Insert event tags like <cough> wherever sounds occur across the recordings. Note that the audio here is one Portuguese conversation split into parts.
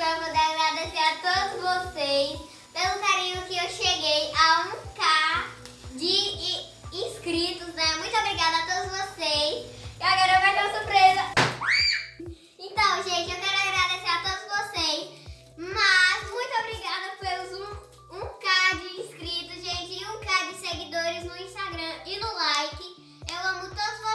eu vou agradecer a todos vocês pelo carinho que eu cheguei a 1K de inscritos, né? Muito obrigada a todos vocês. E agora vai ter uma surpresa. Então, gente, eu quero agradecer a todos vocês. Mas muito obrigada pelos 1K de inscritos, gente, e 1K de seguidores no Instagram e no like. Eu amo todos vocês.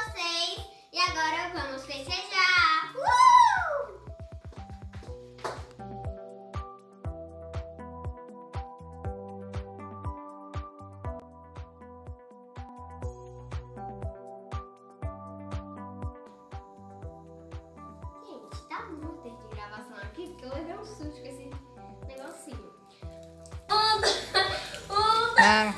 Susto com esse negocinho. Um, <laughs> um, Ah,